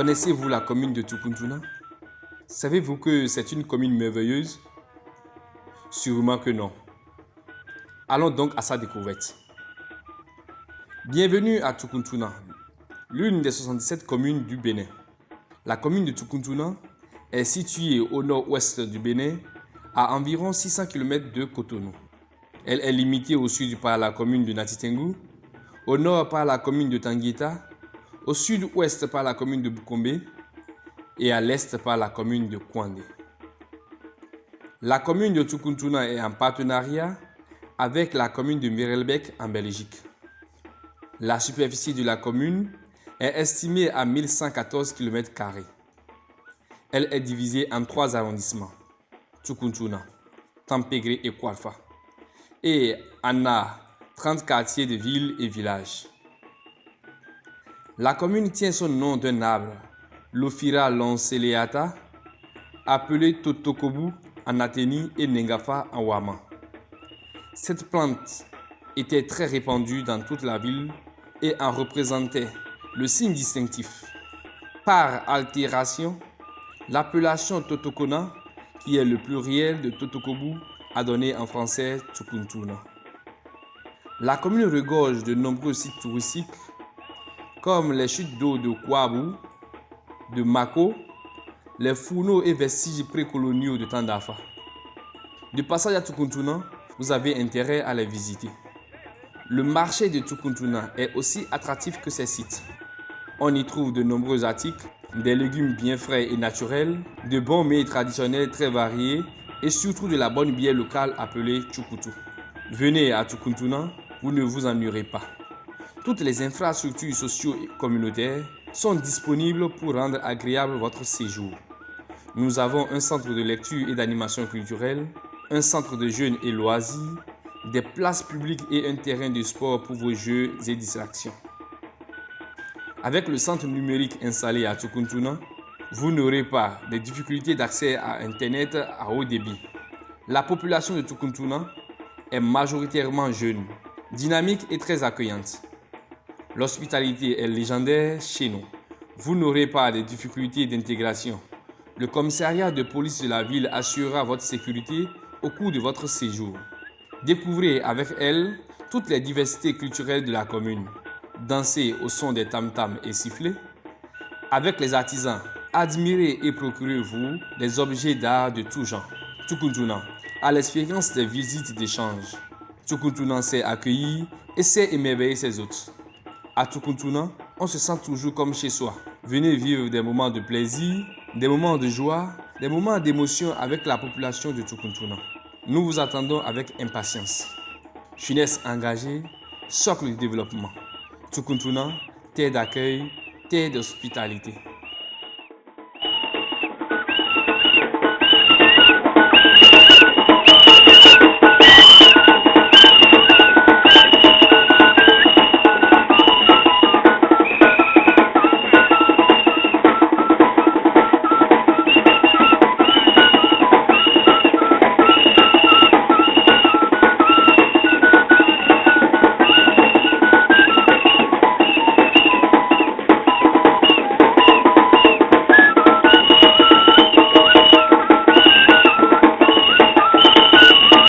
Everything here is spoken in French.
Connaissez-vous la commune de Tukuntuna? Savez-vous que c'est une commune merveilleuse? Sûrement que non. Allons donc à sa découverte. Bienvenue à Tukuntuna, l'une des 77 communes du Bénin. La commune de Tukuntuna est située au nord-ouest du Bénin, à environ 600 km de Cotonou. Elle est limitée au sud par la commune de Natitengu, au nord par la commune de Tanguita, au sud-ouest par la commune de Bukombe et à l'est par la commune de Kwande. La commune de Tukuntuna est en partenariat avec la commune de Mirelbeck en Belgique. La superficie de la commune est estimée à 1114 km. Elle est divisée en trois arrondissements, Tukuntuna, Tampegre et Kwalfa, et en a 30 quartiers de villes et villages. La commune tient son nom d'un arbre, l'Ophira lanceleata, appelé Totokobu en Athénie et Nengafa en Wama. Cette plante était très répandue dans toute la ville et en représentait le signe distinctif. Par altération, l'appellation Totokona, qui est le pluriel de Totokobu, a donné en français Tukuntuna. La commune regorge de nombreux sites touristiques comme les chutes d'eau de Kouabou, de Mako, les fourneaux et vestiges précoloniaux de Tandafa. De passage à Tukuntuna, vous avez intérêt à les visiter. Le marché de Tukuntuna est aussi attractif que ces sites. On y trouve de nombreux articles, des légumes bien frais et naturels, de bons mets traditionnels très variés et surtout de la bonne bière locale appelée Chukutu. Venez à Tukuntuna, vous ne vous ennuierez pas. Toutes les infrastructures socio et communautaires sont disponibles pour rendre agréable votre séjour. Nous avons un centre de lecture et d'animation culturelle, un centre de jeunes et loisirs, des places publiques et un terrain de sport pour vos jeux et distractions. Avec le centre numérique installé à Tukuntuna, vous n'aurez pas de difficultés d'accès à Internet à haut débit. La population de Tukuntuna est majoritairement jeune, dynamique et très accueillante. L'hospitalité est légendaire chez nous. Vous n'aurez pas de difficultés d'intégration. Le commissariat de police de la ville assurera votre sécurité au cours de votre séjour. Découvrez avec elle toutes les diversités culturelles de la commune. Dansez au son des tam-tams et sifflets. Avec les artisans, admirez et procurez-vous des objets d'art de tout genre. Tukuntuna, à l'expérience des visites d'échange. Tukuntuna sait accueillir et sait émerveiller ses hôtes. À Tukuntuna, on se sent toujours comme chez soi. Venez vivre des moments de plaisir, des moments de joie, des moments d'émotion avec la population de Tukuntuna. Nous vous attendons avec impatience. Jeunesse engagée, socle de développement. Tukuntuna, terre d'accueil, terre d'hospitalité.